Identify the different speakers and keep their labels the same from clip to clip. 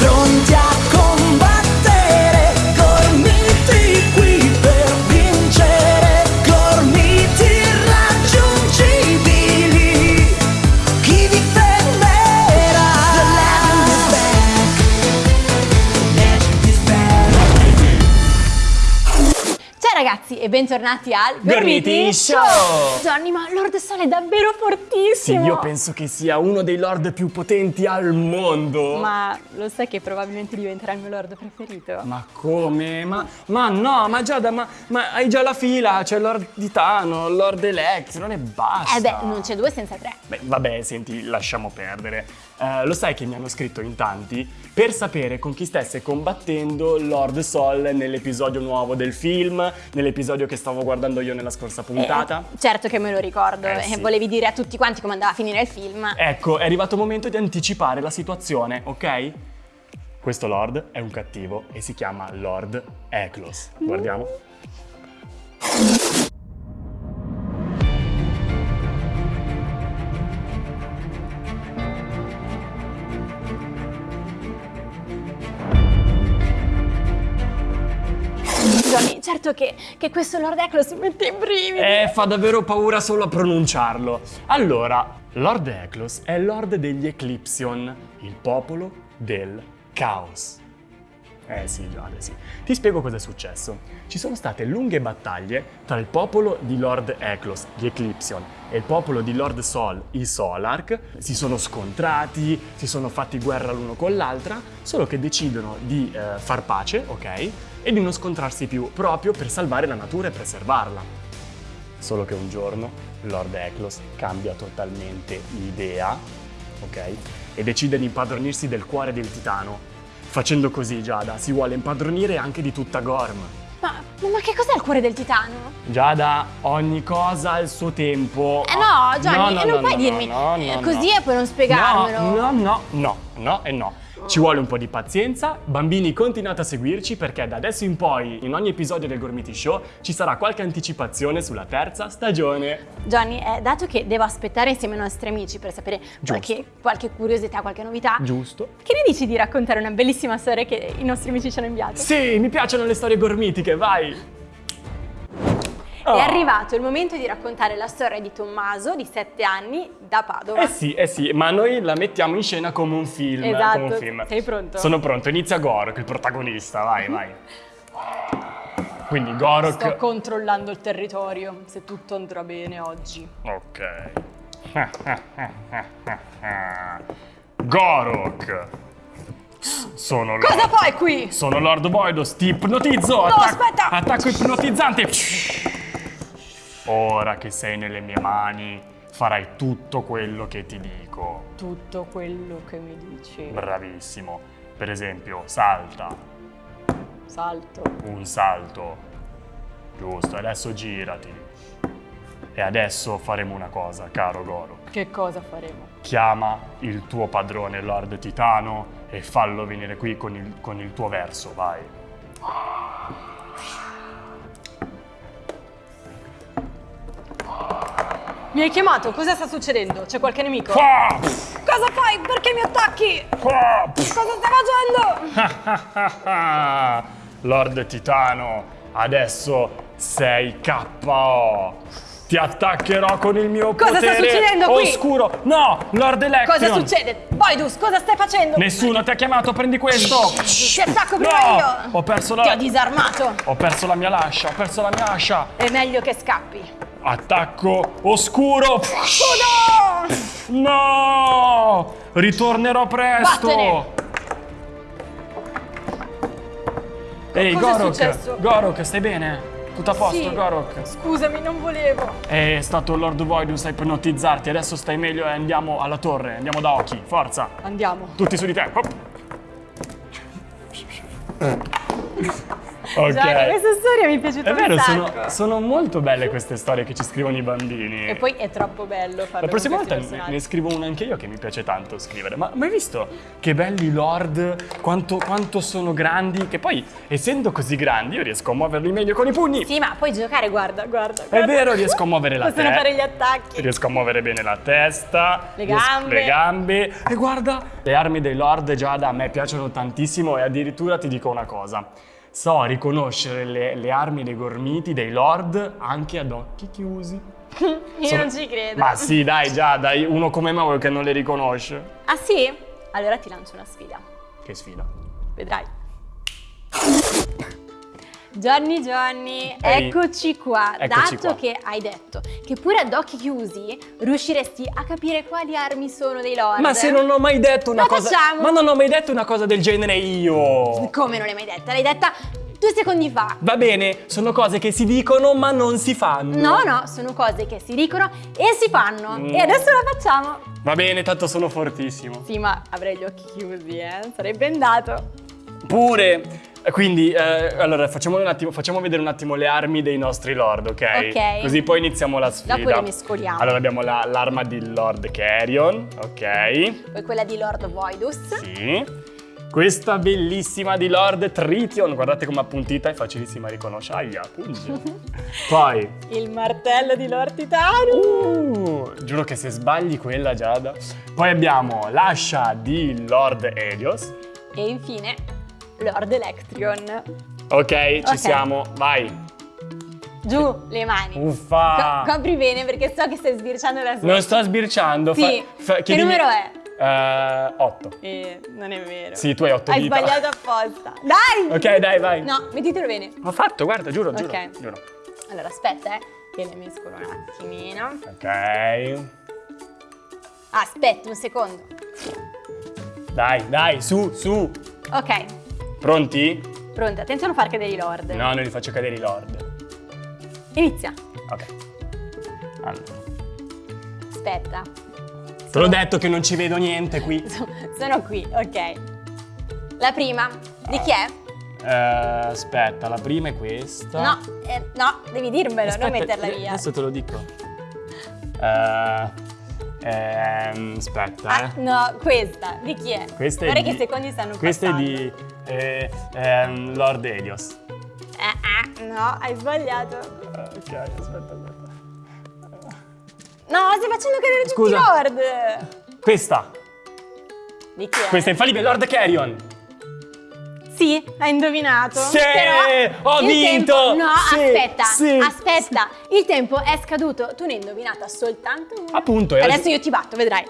Speaker 1: pronti
Speaker 2: ragazzi e bentornati al
Speaker 3: Gormiti Show!
Speaker 2: Johnny, ma Lord Sol è davvero
Speaker 3: Sì,
Speaker 2: fortissimo!
Speaker 3: io penso che sia uno dei lord più potenti al mondo.
Speaker 2: Ma lo sai che probabilmente diventerà il mio Lord preferito?
Speaker 3: Ma come? Ma, ma no, ma Giada, ma, ma hai già la fila, c'è Lord Titano, Lord Electron e basta.
Speaker 2: Eh beh, non c'è due senza tre.
Speaker 3: Beh, vabbè, senti, lasciamo perdere. Eh, lo sai che mi hanno scritto in tanti per sapere con chi stesse combattendo Lord Sol nell'episodio nuovo del film, nell'episodio che stavo guardando io nella scorsa puntata.
Speaker 2: Eh, certo che me lo ricordo
Speaker 3: Eh,
Speaker 2: e
Speaker 3: sì.
Speaker 2: volevi dire a tutti quanti come andava a finire il film.
Speaker 3: Ecco, è arrivato il momento di anticipare la situazione, ok? Questo Lord è un cattivo e si chiama Lord Eklos. Guardiamo.
Speaker 2: Johnny, certo che, che questo Lord mi mette i brividi.
Speaker 3: Eh, fa davvero paura solo a pronunciarlo. Allora, Lord Eklos è Lord degli Eclipsion, il popolo del caos. Eh sì, Giada, sì. Ti spiego cosa è successo. Ci sono state lunghe battaglie tra il popolo di Lord Eklos, gli Eclipsion, e il popolo di Lord Sol, i Solark. Si sono scontrati, si sono fatti guerra l'uno con l'altra, solo che decidono di eh, far pace, ok? E di non scontrarsi più, proprio per salvare la natura e preservarla. Solo che un giorno Lord Eklos cambia totalmente idea, ok? E decide di impadronirsi del cuore del titano. Facendo così, Giada, si vuole impadronire anche di tutta Gorm.
Speaker 2: Ma, ma che cos'è il cuore del titano?
Speaker 3: Giada, ogni cosa ha il suo tempo.
Speaker 2: Eh no, Gianni,
Speaker 3: No, no,
Speaker 2: non
Speaker 3: no,
Speaker 2: puoi dirmi eh, così e poi non spiegarmelo.
Speaker 3: No, no, no, no, no e no. Ci vuole un po' di pazienza. Bambini, continuate a seguirci perché da adesso in poi, in ogni episodio del Gormiti Show, ci sarà qualche anticipazione sulla terza stagione.
Speaker 2: Johnny, eh, dato che devo aspettare insieme ai nostri amici per sapere qualche, qualche curiosità, qualche novità,
Speaker 3: Giusto?
Speaker 2: che ne dici di raccontare una bellissima storia che i nostri amici ci hanno inviato?
Speaker 3: Sì, mi piacciono le storie gormitiche, vai! Oh.
Speaker 2: È arrivato il momento di raccontare la storia di Tommaso, di 7 anni, da Padova.
Speaker 3: Eh sì, eh sì, ma noi la mettiamo in scena come un film.
Speaker 2: Esatto.
Speaker 3: come un film.
Speaker 2: Sei pronto?
Speaker 3: Sono pronto, inizia Gorok, il protagonista, vai, vai. Quindi Gorok...
Speaker 2: Sto controllando il territorio, se tutto andrà bene oggi.
Speaker 3: Ok. Gorok. Sono Lord...
Speaker 2: Cosa fai qui?
Speaker 3: Sono Lord Boidos, ti ipnotizzo!
Speaker 2: No, aspetta!
Speaker 3: Attacco ipnotizzante! Ora che sei nelle mie mani, farai tutto quello che ti dico.
Speaker 2: Tutto quello che mi dici.
Speaker 3: Bravissimo. Per esempio, salta.
Speaker 2: Salto.
Speaker 3: Un salto. Giusto, adesso girati. E adesso faremo una cosa, caro Goro.
Speaker 2: Che cosa faremo?
Speaker 3: Chiama il tuo padrone Lord Titano e fallo venire qui con il, con il tuo verso, vai.
Speaker 2: Mi hai chiamato? Cosa sta succedendo? C'è qualche nemico?
Speaker 3: Ah!
Speaker 2: Cosa fai? Perché mi attacchi?
Speaker 3: Ah!
Speaker 2: Cosa stai facendo?
Speaker 3: Lord Titano, adesso sei KO. Ti attaccherò con il mio
Speaker 2: Cosa sta
Speaker 3: potere
Speaker 2: succedendo qui?
Speaker 3: oscuro. No, Lord Electron.
Speaker 2: Cosa succede? Boidus, cosa stai facendo?
Speaker 3: Nessuno ti ha chiamato, prendi questo.
Speaker 2: Ti attacco prima
Speaker 3: No,
Speaker 2: io!
Speaker 3: ho perso la
Speaker 2: Ti ho disarmato!
Speaker 3: Ho perso la mia lascia, ho perso la mia ascia.
Speaker 2: È meglio che scappi.
Speaker 3: Attacco oscuro.
Speaker 2: Scudo!
Speaker 3: No! Ritornerò presto.
Speaker 2: Vattene.
Speaker 3: Ehi,
Speaker 2: è
Speaker 3: Gorok.
Speaker 2: successo?
Speaker 3: Gorok, stai bene? Tutto a posto,
Speaker 2: Sì.
Speaker 3: Gorok?
Speaker 2: Scusami, non volevo.
Speaker 3: È stato Lord Voidus a ipnotizzarti, adesso stai meglio e andiamo alla torre, andiamo da Oki, forza!
Speaker 2: Andiamo.
Speaker 3: Tutti su di te! Hop. Ok.
Speaker 2: Giada, questa storia mi è piaciuta
Speaker 3: È vero, sono, sono molto belle queste storie che ci scrivono i bambini.
Speaker 2: E poi è troppo bello farlo
Speaker 3: La prossima volta ne, ne scrivo una anche io che mi piace tanto scrivere. Ma mai visto che belli lord, quanto, quanto sono grandi? Che poi, essendo così grandi, io riesco a muoverli meglio con i pugni.
Speaker 2: Sì, ma puoi giocare, guarda, guarda.
Speaker 3: È
Speaker 2: guarda.
Speaker 3: vero, riesco a muovere la
Speaker 2: Possono
Speaker 3: testa.
Speaker 2: fare gli attacchi.
Speaker 3: Riesco a muovere bene la testa,
Speaker 2: Le gambe.
Speaker 3: le gambe. E guarda, le armi dei Lord Giada a me piacciono tantissimo e addirittura ti dico una cosa. So riconoscere le, le armi dei gormiti, dei Lord, anche ad occhi chiusi.
Speaker 2: Io
Speaker 3: Sono-
Speaker 2: non ci credo.
Speaker 3: Ma sì, dai, Giada, uno come me che non le riconosce.
Speaker 2: Ah sì? Allora ti lancio una sfida.
Speaker 3: Che sfida.
Speaker 2: Vedrai. Johnny Johnny,
Speaker 3: Ehi.
Speaker 2: eccoci qua.
Speaker 3: Eccoci
Speaker 2: Dato
Speaker 3: qua.
Speaker 2: che hai detto che pure ad occhi chiusi riusciresti a capire quali armi sono dei lord.
Speaker 3: Ma se non ho mai detto una
Speaker 2: La
Speaker 3: cosa.
Speaker 2: facciamo?
Speaker 3: Ma non ho mai detto una cosa del genere io.
Speaker 2: Come non l'hai mai detta? L'hai detta due secondi fa.
Speaker 3: Va bene, sono cose che si dicono ma non si fanno.
Speaker 2: No, no, sono cose che si dicono e si fanno.
Speaker 3: Mm.
Speaker 2: E adesso la facciamo.
Speaker 3: Va bene, tanto sono fortissimo.
Speaker 2: Sì, ma avrei gli occhi chiusi, eh. Sarebbe andato.
Speaker 3: Pure. Quindi, eh, allora, facciamo, un attimo, facciamo vedere un attimo le armi dei nostri lord, ok?
Speaker 2: Ok.
Speaker 3: Così poi iniziamo la sfida.
Speaker 2: Dopo le mescoliamo.
Speaker 3: Allora, abbiamo la- l'arma di Lord Carrion, ok?
Speaker 2: Poi quella di Lord Voidus.
Speaker 3: Sì. Questa bellissima di Lord Tritium, guardate come appuntita, è facilissima a riconoscere. Aia. Poi,
Speaker 2: Il martello di Lord Titano.
Speaker 3: uh, giuro che se sbagli quella, Giada. Poi abbiamo l'ascia di Lord Helios.
Speaker 2: E infine Lord Electrion.
Speaker 3: Ok, ci
Speaker 2: Ok.
Speaker 3: siamo, vai.
Speaker 2: Giù le mani.
Speaker 3: Uffa.
Speaker 2: Co- copri bene perché so che stai sbirciando la
Speaker 3: Non sto sbirciando.
Speaker 2: Sì. che numero è?
Speaker 3: Eh, 8.
Speaker 2: Eh, non è vero.
Speaker 3: Sì, tu hai 8
Speaker 2: Hai
Speaker 3: dita.
Speaker 2: sbagliato apposta. Dai!
Speaker 3: Ok, dai, vai.
Speaker 2: No, mettitelo bene.
Speaker 3: Ho fatto, guarda, giuro, giuro.
Speaker 2: Ok.
Speaker 3: giuro.
Speaker 2: Allora, aspetta, eh, che le mescolo un attimino.
Speaker 3: Ok.
Speaker 2: Aspetta un secondo.
Speaker 3: Dai, dai, su, su.
Speaker 2: Ok,
Speaker 3: Pronti?
Speaker 2: pronta. Attenzione a non far cadere i lord.
Speaker 3: No, non li faccio cadere i lord.
Speaker 2: Inizia.
Speaker 3: Ok. Allora.
Speaker 2: Aspetta.
Speaker 3: Te l'ho detto che non ci vedo niente qui.
Speaker 2: Sono qui, ok. La prima. Di chi è?
Speaker 3: Eh, aspetta, la prima è questa.
Speaker 2: No, eh, no, devi dirmelo,
Speaker 3: Aspetta,
Speaker 2: non metterla
Speaker 3: eh,
Speaker 2: via.
Speaker 3: Adesso te lo dico. Eh, ehm, aspetta,
Speaker 2: Ah,
Speaker 3: eh.
Speaker 2: no, questa. Di chi è?
Speaker 3: Questa è
Speaker 2: Guarda
Speaker 3: di-
Speaker 2: che i secondi stanno
Speaker 3: Questa è
Speaker 2: passando.
Speaker 3: di eh, ehm, Lord Helios.
Speaker 2: Eh, eh, no, hai sbagliato.
Speaker 3: Eh, ok, aspetta, aspetta.
Speaker 2: No, stai facendo cadere
Speaker 3: Scusa.
Speaker 2: tutti i lord.
Speaker 3: Questa.
Speaker 2: Di chi è?
Speaker 3: Questa è infallibile, Lord Carrion.
Speaker 2: Sì, hai indovinato.
Speaker 3: Sì,
Speaker 2: Però
Speaker 3: ho vinto.
Speaker 2: tempo- No,
Speaker 3: Sì,
Speaker 2: aspetta,
Speaker 3: sì,
Speaker 2: aspetta. Il tempo è scaduto. Tu ne hai indovinata soltanto una.
Speaker 3: Appunto,
Speaker 2: Adesso io ti batto, vedrai.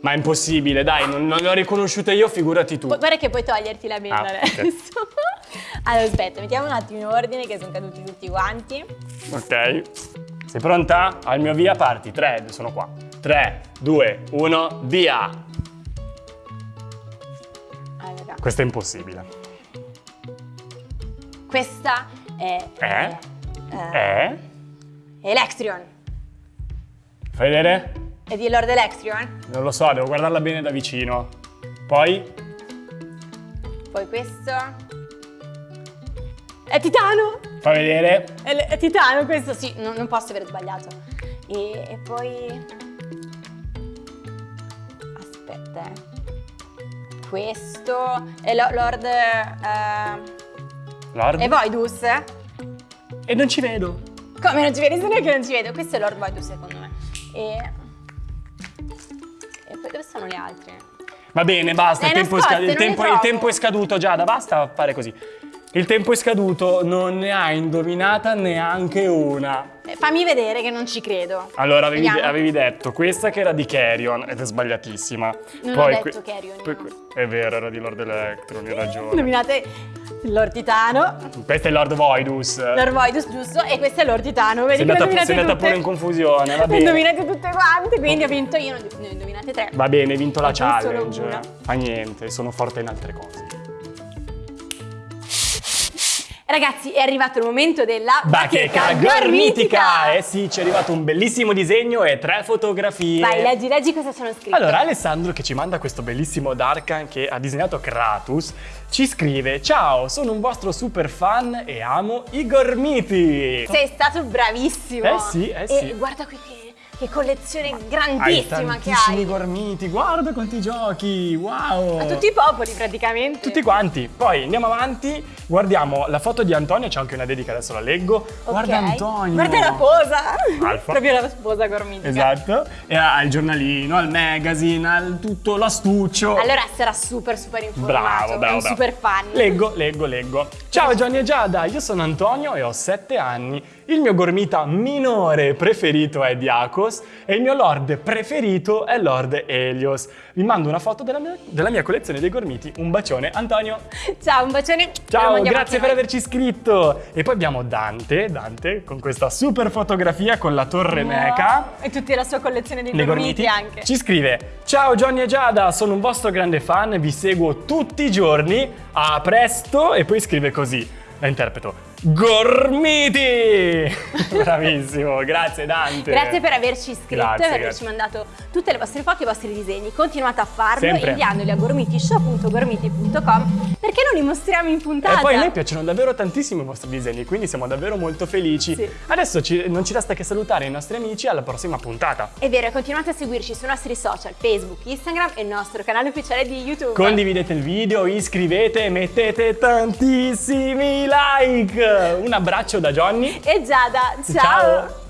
Speaker 3: Ma è impossibile, dai, non, non l'ho riconosciuta io, figurati tu.
Speaker 2: Gu- Guarda che puoi toglierti la benda
Speaker 3: Ah,
Speaker 2: adesso. allora, aspetta, mettiamo un attimo in ordine che sono caduti tutti quanti.
Speaker 3: Ok. Sei pronta? Al mio via parti. 3, sono qua. 3, 2, 1, via.
Speaker 2: Allora,
Speaker 3: Questo è impossibile.
Speaker 2: Questa è...
Speaker 3: Eh?
Speaker 2: eh,
Speaker 3: Eh?
Speaker 2: Electrion.
Speaker 3: Fai vedere?
Speaker 2: È di Lord Electrion.
Speaker 3: Non lo so, devo guardarla bene da vicino. Poi?
Speaker 2: Poi questo... È Titano!
Speaker 3: Fai vedere?
Speaker 2: È, è Titano questo, sì, non, non posso aver sbagliato. E, e poi... Aspetta, eh. Questo è lo- Lord... eh,
Speaker 3: Lord?
Speaker 2: è Voidus?
Speaker 3: E non ci vedo.
Speaker 2: Come non ci vedi? Sono io che non ci vedo. Questo è Lord Voidus secondo me. E... E poi dove sono le altre?
Speaker 3: Va bene, basta, il
Speaker 2: Le
Speaker 3: tempo, sca- il tempo- il tempo è scaduto, Giada, basta fare così. Il tempo è scaduto, non ne ha indovinata neanche una.
Speaker 2: Eh, fammi vedere che non ci credo.
Speaker 3: Allora, avevi,
Speaker 2: Vediamo.
Speaker 3: avevi detto questa che era di Carrion ed è sbagliatissima.
Speaker 2: Non ho detto Carrion,
Speaker 3: poi
Speaker 2: no.
Speaker 3: È vero, era di Lord Electron, hai ragione.
Speaker 2: Nominate Lord Titano,
Speaker 3: Questo è Lord Voidus.
Speaker 2: Lord Voidus giusto e questo è Lord Titano. Vedi
Speaker 3: sei andata, sei andata pure in confusione, va bene.
Speaker 2: indovinate tutte quante, quindi ho vinto io, ne ho indovinate tre.
Speaker 3: Va bene, hai vinto la
Speaker 2: Ho
Speaker 3: challenge. Fa niente, sono forte in altre cose.
Speaker 2: Ragazzi, è arrivato il momento della
Speaker 3: Bacheca
Speaker 2: gormitica!
Speaker 3: gormitica! Eh sì, ci è arrivato un bellissimo disegno e tre fotografie.
Speaker 2: Vai, leggi, leggi cosa sono scritte.
Speaker 3: Allora, Alessandro, che ci manda questo bellissimo Darkan che ha disegnato Kratos, ci scrive Ciao, sono un vostro super fan e amo i gormiti!
Speaker 2: Sei stato bravissimo.
Speaker 3: Eh sì, eh sì.
Speaker 2: E guarda qui che, che collezione
Speaker 3: Hai
Speaker 2: grandissima che
Speaker 3: tantissimi
Speaker 2: hai.
Speaker 3: gormiti, guarda quanti giochi, wow!
Speaker 2: A tutti i popoli praticamente.
Speaker 3: Tutti quanti. Poi andiamo avanti, guardiamo la foto di Antonio, c'è anche una dedica, adesso la leggo.
Speaker 2: Ok.
Speaker 3: Guarda Antonio!
Speaker 2: Guarda la posa.
Speaker 3: Alfa.
Speaker 2: Proprio la sposa gormitica.
Speaker 3: Esatto. E al giornalino, al magazine, al tutto l'astuccio.
Speaker 2: Allora sarà super super informato.
Speaker 3: Bravo, bravo,
Speaker 2: un
Speaker 3: bravo.
Speaker 2: super fan.
Speaker 3: Leggo, leggo, leggo. Ciao Johnny e Giada, io sono Antonio e ho 7 anni. Il mio gormita minore preferito è Diakos e il mio lord preferito è Lord Helios. Vi mando una foto della mia, della mia collezione dei gormiti. Un bacione, Antonio.
Speaker 2: Ciao, un bacione.
Speaker 3: Ciao, grazie per averci iscritto. E poi abbiamo Dante, Dante con questa super fotografia con la torre meca.
Speaker 2: E tutta la sua collezione di
Speaker 3: dei
Speaker 2: gormiti, anche.
Speaker 3: Ci scrive Ciao Johnny e Giada, sono un vostro grande fan, vi seguo tutti i giorni, a presto e poi scrive così, la interpreto Gormiti! Bravissimo, grazie Dante
Speaker 2: Grazie per averci iscritto
Speaker 3: Grazie,
Speaker 2: e per averci mandato tutte le vostre foto e i vostri disegni. Continuate a farlo
Speaker 3: Sempre.
Speaker 2: inviandoli a gormitishow.gormiti.com perché non li mostriamo in puntata.
Speaker 3: E poi a noi piacciono davvero tantissimo i vostri disegni, quindi siamo davvero molto felici.
Speaker 2: Sì.
Speaker 3: Adesso ci- non ci resta che salutare i nostri amici alla prossima puntata.
Speaker 2: È vero, continuate a seguirci sui nostri social, Facebook, Instagram e il nostro canale ufficiale di YouTube.
Speaker 3: Condividete il video, iscrivete e mettete tantissimi like. Un abbraccio da Johnny.
Speaker 2: e Giada, ciao.
Speaker 3: Ciao.